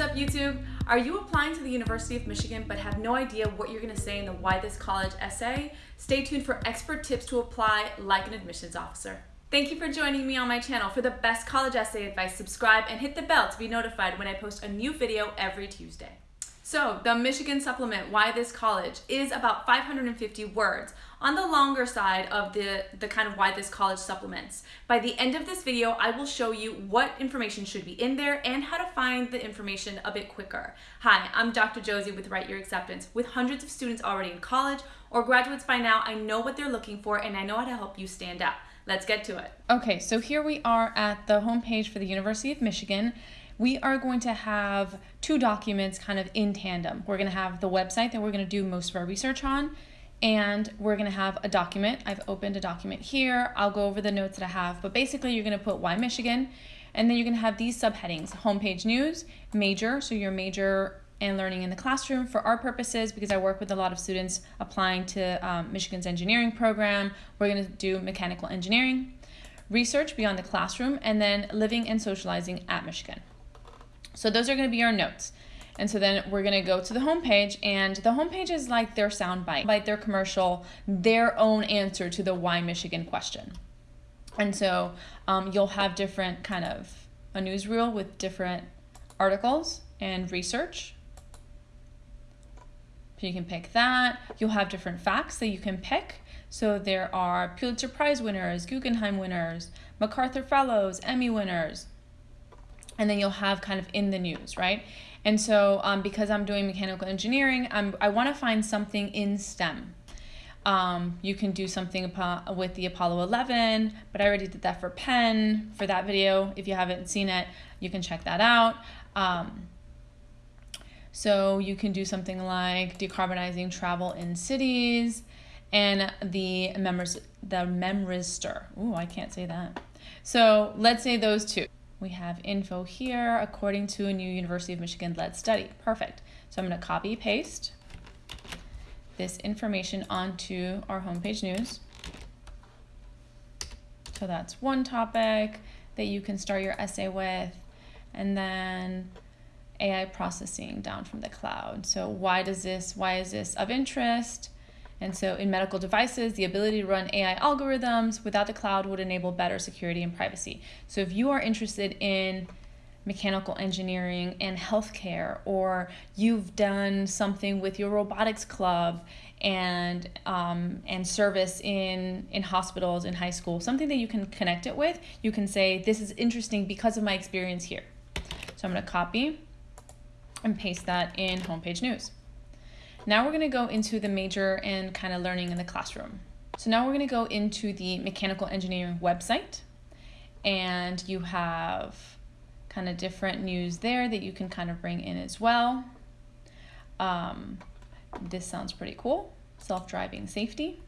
What's up YouTube? Are you applying to the University of Michigan but have no idea what you're going to say in the Why This College essay? Stay tuned for expert tips to apply like an admissions officer. Thank you for joining me on my channel. For the best college essay advice, subscribe and hit the bell to be notified when I post a new video every Tuesday. So the Michigan Supplement, Why This College, is about 550 words on the longer side of the, the kind of Why This College supplements. By the end of this video, I will show you what information should be in there and how to find the information a bit quicker. Hi, I'm Dr. Josie with Write Your Acceptance. With hundreds of students already in college or graduates by now, I know what they're looking for and I know how to help you stand out. Let's get to it. Okay, so here we are at the homepage for the University of Michigan we are going to have two documents kind of in tandem. We're going to have the website that we're going to do most of our research on, and we're going to have a document. I've opened a document here. I'll go over the notes that I have, but basically you're going to put why Michigan, and then you're going to have these subheadings, homepage news, major, so your major and learning in the classroom for our purposes because I work with a lot of students applying to um, Michigan's engineering program. We're going to do mechanical engineering, research beyond the classroom, and then living and socializing at Michigan. So those are going to be our notes. And so then we're going to go to the homepage, and the homepage is like their soundbite, like their commercial, their own answer to the why Michigan question. And so um, you'll have different kind of a newsreel with different articles and research. So you can pick that. You'll have different facts that you can pick. So there are Pulitzer Prize winners, Guggenheim winners, MacArthur Fellows, Emmy winners, and then you'll have kind of in the news, right? And so um, because I'm doing mechanical engineering, I'm, I want to find something in STEM. Um, you can do something with the Apollo 11, but I already did that for Penn for that video. If you haven't seen it, you can check that out. Um, so you can do something like decarbonizing travel in cities and the members the memristor. Ooh, I can't say that. So let's say those two. We have info here according to a new University of Michigan led study. Perfect. So I'm going to copy paste this information onto our homepage news. So that's one topic that you can start your essay with. And then AI processing down from the cloud. So why does this, why is this of interest? And so in medical devices, the ability to run AI algorithms without the cloud would enable better security and privacy. So if you are interested in mechanical engineering and healthcare, or you've done something with your robotics club and um, and service in in hospitals in high school, something that you can connect it with, you can say this is interesting because of my experience here. So I'm going to copy and paste that in homepage news. Now we're going to go into the major and kind of learning in the classroom. So now we're going to go into the mechanical engineering website and you have kind of different news there that you can kind of bring in as well. Um, this sounds pretty cool. Self-driving safety.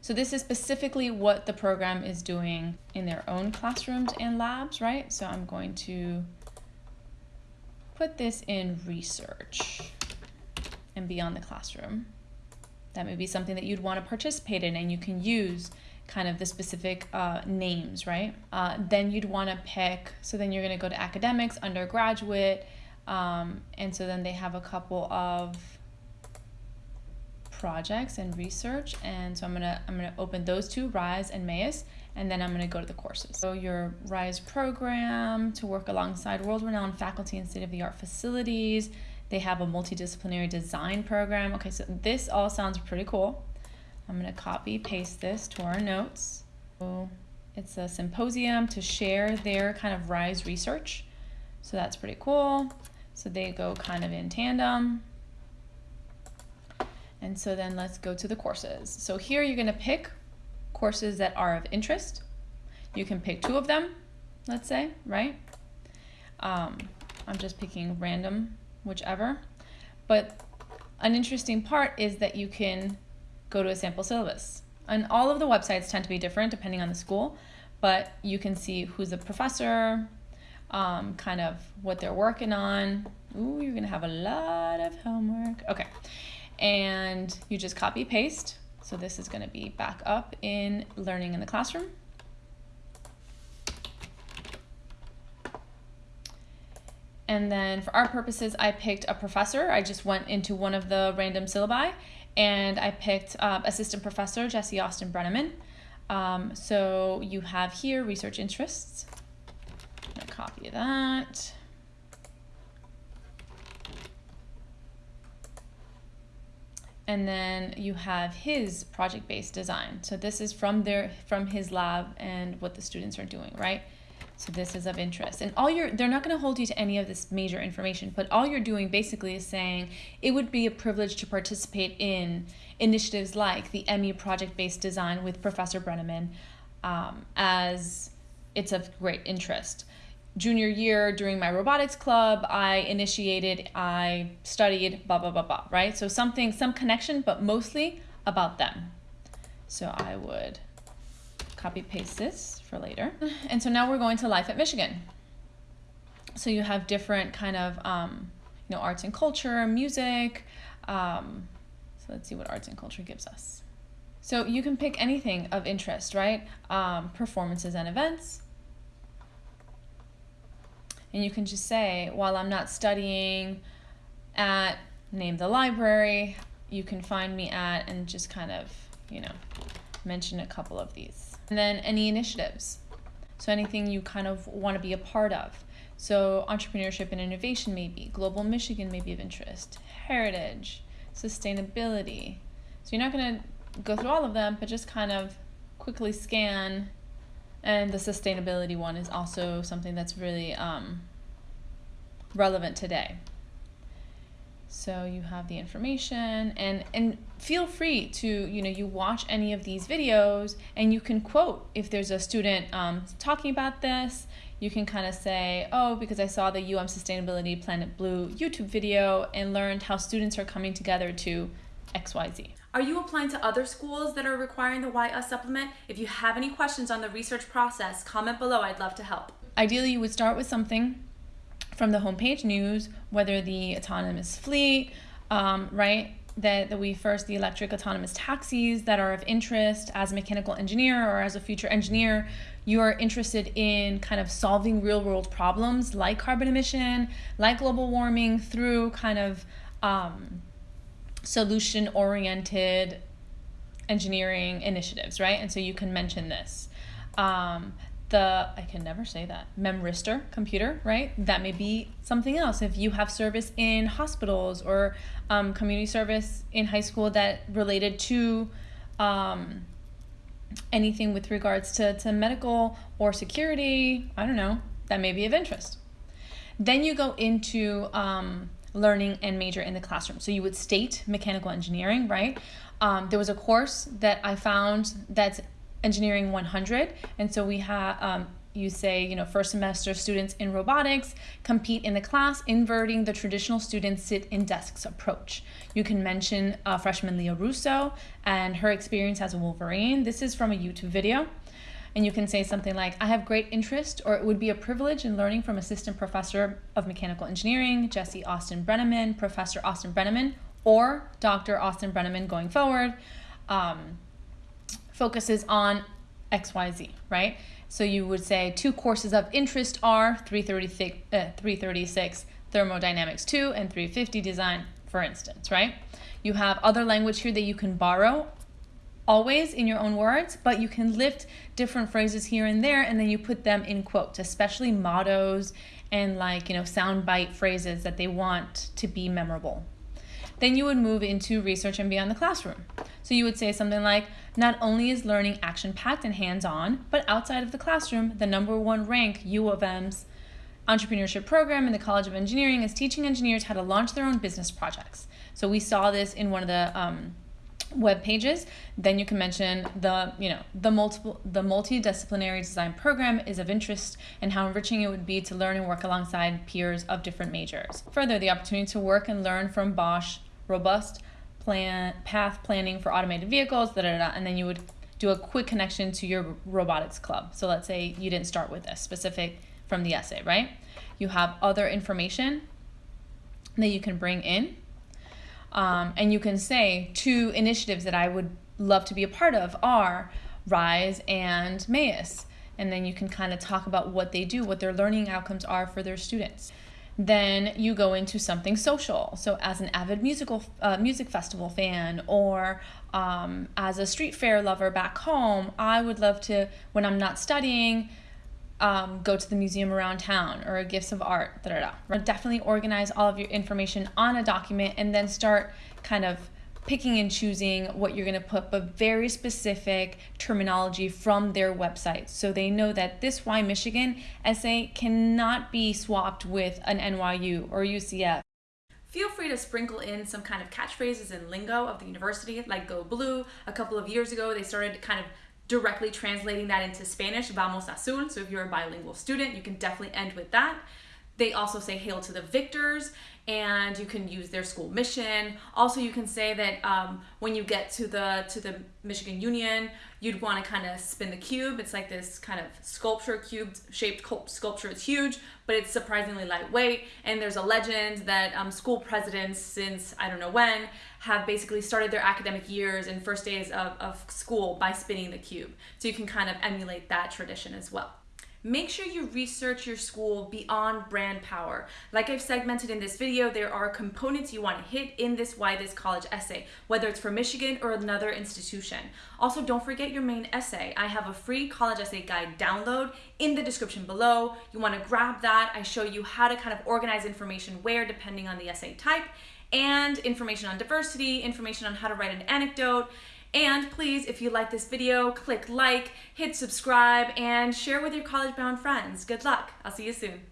So this is specifically what the program is doing in their own classrooms and labs, right? So I'm going to put this in research and beyond the classroom. That may be something that you'd want to participate in and you can use kind of the specific uh, names, right? Uh, then you'd want to pick, so then you're going to go to academics, undergraduate, um, and so then they have a couple of projects and research and so I'm gonna I'm gonna open those two RISE and MAIS and then I'm gonna go to the courses so your RISE program to work alongside world-renowned faculty and state-of-the-art facilities they have a multidisciplinary design program. Okay, so this all sounds pretty cool. I'm going to copy paste this to our notes. So it's a symposium to share their kind of RISE research. So that's pretty cool. So they go kind of in tandem. And so then let's go to the courses. So here you're going to pick courses that are of interest. You can pick two of them, let's say, right? Um, I'm just picking random whichever. But an interesting part is that you can go to a sample syllabus. And all of the websites tend to be different depending on the school, but you can see who's the professor, um, kind of what they're working on. Ooh, you're gonna have a lot of homework. Okay, and you just copy paste. So this is gonna be back up in learning in the classroom. And then for our purposes, I picked a professor. I just went into one of the random syllabi and I picked um, assistant professor Jesse Austin Breneman. Um, so you have here research interests. I'm gonna copy that. and then you have his project-based design. So this is from their from his lab and what the students are doing, right? So this is of interest. And all you're they're not going to hold you to any of this major information, but all you're doing basically is saying it would be a privilege to participate in initiatives like the ME project-based design with Professor Breneman um, as it's of great interest. Junior year during my robotics club i initiated i studied blah blah blah blah right? So something some connection but mostly about them. So i would copy paste this for later. And so now we're going to life at michigan. So you have different kind of um, you know arts and culture music um, so let's see what arts and culture gives us. So you can pick anything of interest right? Um, performances and events. And you can just say, while I'm not studying at, name the library, you can find me at, and just kind of, you know, mention a couple of these. And then any initiatives. So anything you kind of want to be a part of. So entrepreneurship and innovation maybe, Global Michigan may be of interest, heritage, sustainability. So you're not going to go through all of them, but just kind of quickly scan and the sustainability one is also something that's really um, relevant today. So you have the information and and feel free to you know you watch any of these videos and you can quote if there's a student um, talking about this you can kind of say oh because I saw the UM Sustainability Planet Blue YouTube video and learned how students are coming together to XYZ. Are you applying to other schools that are requiring the YS supplement? If you have any questions on the research process, comment below. I'd love to help. Ideally, you would start with something from the homepage news, whether the autonomous fleet, um, right? That, that we first, the electric autonomous taxis that are of interest as a mechanical engineer or as a future engineer, you are interested in kind of solving real world problems like carbon emission, like global warming through kind of um, solution oriented engineering initiatives, right? And so you can mention this. Um, the I can never say that memristor computer, right? That may be something else. If you have service in hospitals or um, community service in high school that related to um, anything with regards to, to medical or security, I don't know, that may be of interest. Then you go into um, learning and major in the classroom. So you would state mechanical engineering, right? Um, there was a course that I found that's engineering 100 and so we have um, you say you know first semester students in robotics compete in the class inverting the traditional students sit in desks approach. You can mention uh, freshman leah russo and her experience as a wolverine. This is from a youtube video and you can say something like i have great interest or it would be a privilege in learning from assistant professor of mechanical engineering jesse austin breneman professor austin breneman or dr austin breneman going forward. Um, focuses on XYZ, right? So you would say two courses of interest are 336, uh, 336 thermodynamics 2 and 350 design, for instance, right? You have other language here that you can borrow always in your own words, but you can lift different phrases here and there and then you put them in quotes, especially mottos and like, you know, soundbite phrases that they want to be memorable. Then you would move into research and beyond the classroom. So you would say something like, not only is learning action-packed and hands-on, but outside of the classroom, the number one rank U of M's entrepreneurship program in the College of Engineering is teaching engineers how to launch their own business projects. So we saw this in one of the um, web pages. Then you can mention the, you know, the multiple, the multidisciplinary design program is of interest and how enriching it would be to learn and work alongside peers of different majors. Further, the opportunity to work and learn from Bosch robust plan path planning for automated vehicles, da, da, da, and then you would do a quick connection to your robotics club. So let's say you didn't start with this specific from the essay, right? You have other information that you can bring in. Um, and you can say two initiatives that I would love to be a part of are RISE and MAIS. And then you can kind of talk about what they do, what their learning outcomes are for their students. Then you go into something social. So, as an avid musical uh, music festival fan, or um, as a street fair lover back home, I would love to, when I'm not studying, um, go to the museum around town or a gifts of art. Da, da, da. Definitely organize all of your information on a document and then start kind of picking and choosing what you're going to put, but very specific terminology from their website. So they know that this Why Michigan essay cannot be swapped with an NYU or UCF. Feel free to sprinkle in some kind of catchphrases and lingo of the university, like Go Blue. A couple of years ago, they started kind of directly translating that into Spanish, Vamos Azul. So if you're a bilingual student, you can definitely end with that. They also say hail to the victors and you can use their school mission. Also, you can say that um, when you get to the to the Michigan Union, you'd want to kind of spin the cube. It's like this kind of sculpture, cube shaped sculpture. It's huge, but it's surprisingly lightweight. And there's a legend that um, school presidents, since I don't know when, have basically started their academic years and first days of, of school by spinning the cube. So you can kind of emulate that tradition as well. Make sure you research your school beyond brand power. Like I've segmented in this video, there are components you want to hit in this Why This College essay, whether it's for Michigan or another institution. Also, don't forget your main essay. I have a free college essay guide download in the description below. You want to grab that. I show you how to kind of organize information where depending on the essay type and information on diversity, information on how to write an anecdote, and please, if you like this video, click like, hit subscribe, and share with your college-bound friends. Good luck. I'll see you soon.